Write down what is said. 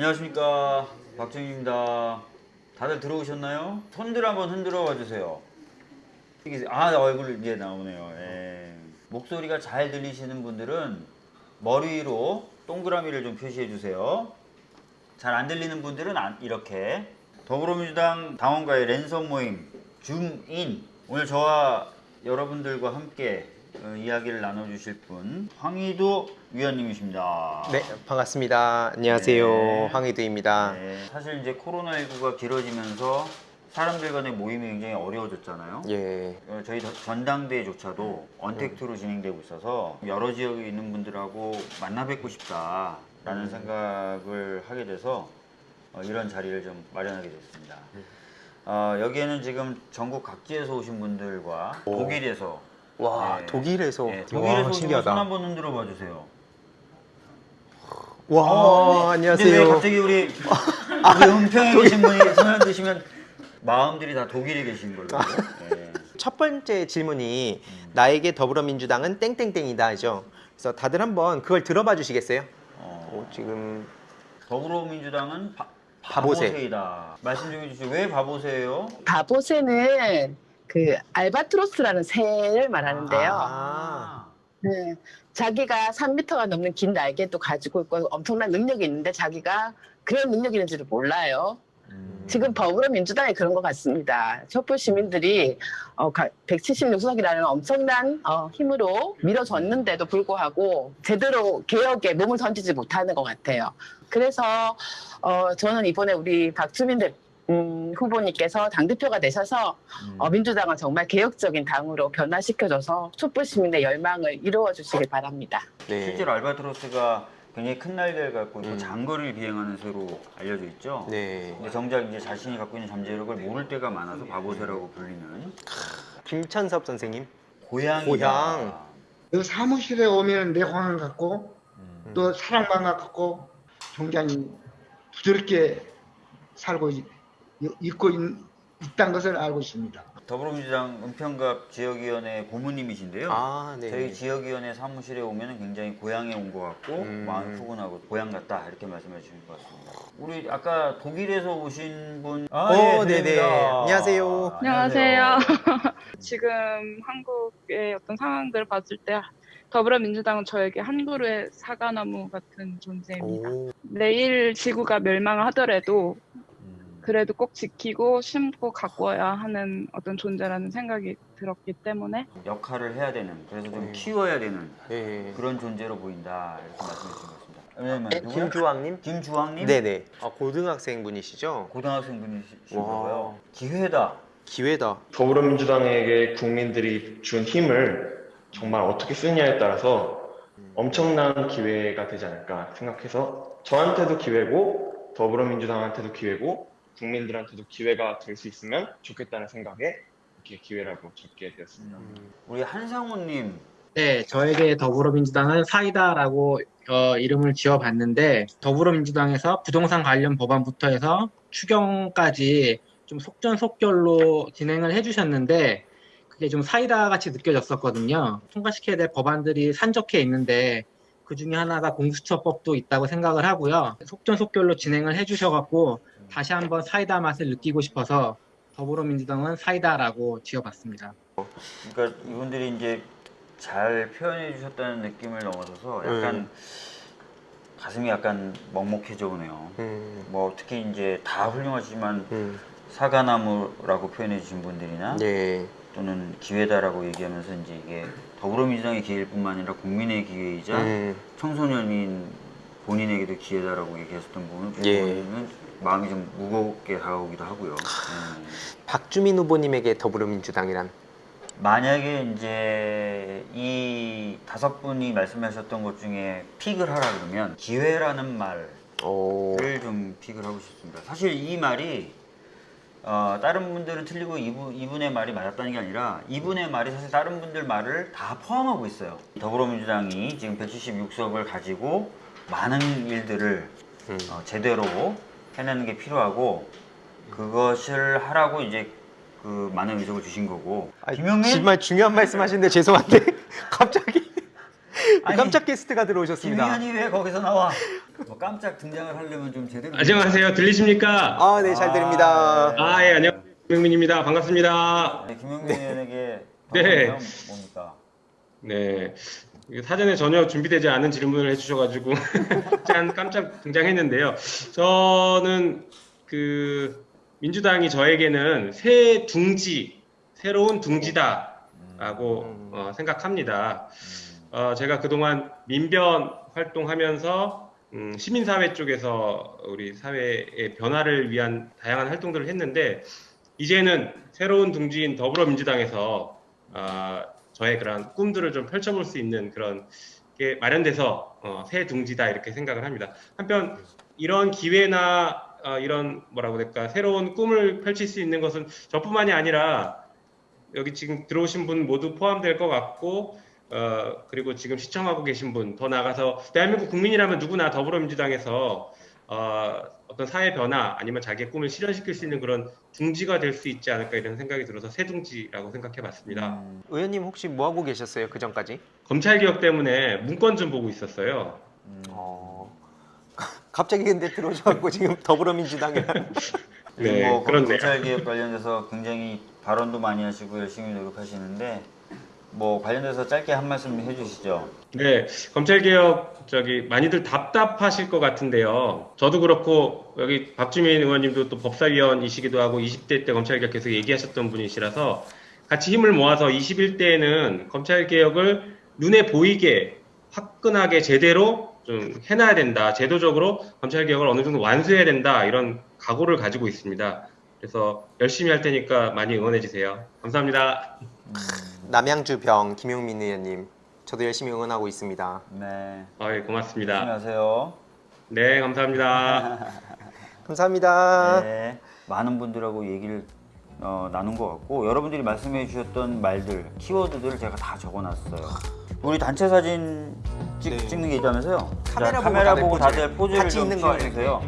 안녕하십니까 박정희입니다. 다들 들어오셨나요? 손들 한번 흔들어 봐 주세요. 이게- 아 얼굴 이제 나오네요. 예. 목소리가 잘 들리시는 분들은 머리 위로 동그라미를 좀 표시해 주세요. 잘 안 들리는 분들은 안- 이렇게 더불어민주당 당원과의 랜선 모임 줌인 오늘 저와 여러분들과 함께 어, 이야기를 나눠주실 분 황희도 위원님이십니다. 네, 반갑습니다. 안녕하세요. 네. 황희두입니다. 네, 사실 이제 코로나19가 길어지면서 사람들 간의 모임이 굉장히 어려워졌잖아요. 예. 어, 저희 더- 전당대회조차도 언택트로 진행되고 있어서 여러 지역에 있는 분들하고 만나 뵙고 싶다라는 생각을 하게 돼서 어, 이런 자리를 좀 마련하게 됐습니다. 어, 여기에는 지금 전국 각지에서 오신 분들과 오. 독일에서 와, 네. 독일에서. 네, 독일에서 와, 신기하다. 분손 한번 흔들어 봐 주세요. 와, 왜 어, 안녕하세요. 갑자기 우리 우리 은평에 계신 분이 손 흔드시면 마음들이 다 독일에 계신 걸로. 예. 첫 번째 질문이 음. 나에게 더불어민주당은 땡땡땡이다죠. 그래서 다들 한번 그걸 들어봐 주시겠어요? 어, 어, 지금 더불어민주당은 바, 바보세. 바보세이다. 말씀 좀 해주시죠. 왜 바보세예요? 바보새는 그 알바트로스라는 새를 말하는데요. 아. 네. 자기가 3m가 넘는 긴 날개도 가지고 있고 엄청난 능력이 있는데 자기가 그런 능력이 있는지를 몰라요. 음. 지금 더불어민주당이 그런 것 같습니다. 촛불 시민들이 어, 176석이라는 엄청난 어, 힘으로 밀어줬는데도 불구하고 제대로 개혁에 몸을 던지지 못하는 것 같아요. 그래서 어, 저는 이번에 우리 박주민 대, 음, 후보님께서 당대표가 되셔서 음. 어, 민주당을 정말 개혁적인 당으로 변화시켜줘서 촛불 시민의 열망을 이루어 주시길 바랍니다. 네. 실제로 알바트로스가 굉장히 큰 날개를 갖고 음. 장거리를 비행하는 새로 알려져 있죠. 네. 근데 정작 이제 자신이 갖고 있는 잠재력을 모를 때가 많아서 바보새라고 불리는 김찬섭 선생님. 고양이다. 고향. 그 사무실에 오면 내공을 갖고 음. 또 사랑방을 갖고 굉장히 부드럽게 살고 있, 있고 있, 있다는 것을 알고 있습니다. 더불어민주당 은평갑 지역위원회 고문님이신데요. 아, 네. 저희 지역위원회 사무실에 오면 굉장히 고향에 온 것 같고 음. 마음 푸근하고 고향 같다 이렇게 말씀해 주신 것 같습니다. 우리 아까 독일에서 오신 분, 아, 오, 예, 네네. 들립니다. 안녕하세요. 안녕하세요. 지금 한국의 어떤 상황들을 봤을 때 더불어민주당은 저에게 한 그루의 사과나무 같은 존재입니다. 오. 내일 지구가 멸망하더라도 음. 그래도 꼭 지키고 심고 가꿔야 하는 어떤 존재라는 생각이 들었기 때문에 역할을 해야 되는 그래서 좀 네. 키워야 되는 네. 그런 존재로 보인다 이렇게 말씀해 주신 것 같습니다. 왜냐면 누구야? 김주왕님? 김주왕님 네네. 아, 고등학생 분이시죠? 고등학생. 봐요. 기회다. 기회다. 더불어민주당에게 국민들이 준 힘을 정말 어떻게 쓰느냐에 따라서 엄청난 기회가 되지 않을까 생각해서 저한테도 기회고 더불어민주당한테도 기회고 국민들한테도 기회가 될 수 있으면 좋겠다는 생각에 이렇게 기회라고 적게 되었습니다. 음. 우리 한상우님 네, 저에게 더불어민주당은 사이다라고 어, 이름을 지어봤는데 더불어민주당에서 부동산 관련 법안부터 해서 추경까지 좀 속전속결로 진행을 해주셨는데 그게 좀 사이다 같이 느껴졌었거든요. 통과시켜야 될 법안들이 산적해 있는데 그 중에 하나가 공수처법도 있다고 생각을 하고요. 속전속결로 진행을 해주셔갖고 다시 한번 사이다 맛을 느끼고 싶어서 더불어민주당은 사이다라고 지어봤습니다. 그러니까 이분들이 이제 잘 표현해 주셨다는 느낌을 넘어서서 약간 음. 가슴이 약간 먹먹해져 오네요. 음. 뭐 특히 이제 다 훌륭하지만 음. 사과나무라고 표현해 주신 분들이나 네. 또는 기회다라고 얘기하면서 이제 이게 더불어민주당의 기회일 뿐만 아니라 국민의 기회이자 음. 청소년인 본인에게도 기회다라고 얘기하셨던 부분은 예. 마음이 좀 무겁게 다가오기도 하고요. 네. 박주민 후보님에게 더불어민주당이란 만약에 이제 이 다섯 분이 말씀하셨던 것 중에 픽을 하라 그러면 기회라는 말을 오. 좀 픽을 하고 싶습니다. 사실 이 말이 어, 다른 분들은 틀리고 이분, 이분의 말이 맞았다는 게 아니라 이분의 말이 사실 다른 분들 말을 다 포함하고 있어요. 더불어민주당이 지금 176석을 가지고 많은 일들을 음. 어, 제대로 해내는 게 필요하고 그것을 하라고 이제 그 많은 의석을 주신 거고 아, 김영민 정말 중요한 말씀하시는데 죄송한데 갑자기 아니, 깜짝 게스트가 들어오셨습니다. 김희연이 왜 거기서 나와? 뭐 깜짝 등장을 하려면 좀 제대로. 안녕하세요. 들리십니까? 아, 네, 잘 들립니다. 네. 아, 예, 안녕. 김명민입니다. 반갑습니다. 네, 김영민 의원에게 네. 뭡니까? 네. 사전에 전혀 준비되지 않은 질문을 해주셔가지고 짠 깜짝 등장했는데요. 저는 그 민주당이 저에게는 새 둥지, 새로운 둥지다라고 음. 어, 생각합니다. 어, 제가 그동안 민변 활동하면서 음, 시민사회 쪽에서 우리 사회의 변화를 위한 다양한 활동들을 했는데 이제는 새로운 둥지인 더불어민주당에서 아, 저의 그런 꿈들을 좀 펼쳐볼 수 있는 그런 게 마련돼서 어, 새 둥지다 이렇게 생각을 합니다. 한편 이런 기회나 어, 이런 뭐라고 될까 새로운 꿈을 펼칠 수 있는 것은 저뿐만이 아니라 여기 지금 들어오신 분 모두 포함될 것 같고 어, 그리고 지금 시청하고 계신 분 더 나가서 대한민국 국민이라면 누구나 더불어민주당에서 어, 어떤 사회 변화 아니면 자기의 꿈을 실현시킬 수 있는 그런 둥지가 될 수 있지 않을까 이런 생각이 들어서 새 둥지라고 생각해봤습니다. 음, 의원님 혹시 뭐 하고 계셨어요? 그 전까지? 검찰 개혁 때문에 문건 좀 보고 있었어요. 음. 어. 갑자기 근데 들어오셔갖고 지금 더불어민주당이랑 네, 뭐 그렇네요. 검찰 개혁 관련돼서 굉장히 발언도 많이 하시고 열심히 노력하시는데 뭐 관련돼서 짧게 한 말씀 해주시죠. 네, 검찰 개혁 저기 많이들 답답하실 것 같은데요. 저도 그렇고 여기 박주민 의원님도 또 법사위원이시기도 하고 20대 때 검찰 개혁 계속 얘기하셨던 분이시라서 같이 힘을 모아서 21대에는 검찰 개혁을 눈에 보이게 화끈하게 제대로 좀 해놔야 된다. 제도적으로 검찰 개혁을 어느 정도 완수해야 된다. 이런 각오를 가지고 있습니다. 그래서 열심히 할 테니까 많이 응원해 주세요. 감사합니다. 남양주 병 김용민 의원님 저도 열심히 응원하고 있습니다. 네, 아, 예, 고맙습니다. 안녕하세요. 네, 감사합니다. 감사합니다. 네, 많은 분들하고 얘기를 어, 나눈 것 같고 여러분들이 말씀해 주셨던 말들, 키워드들을 제가 다 적어놨어요. 우리 단체 사진 찍, 네. 찍는 게 있다면서요? 카메라 자, 보고 카메라 다들 보고 포즈를. 다들 포즈를 같이 좀 있는 거 취해주세요.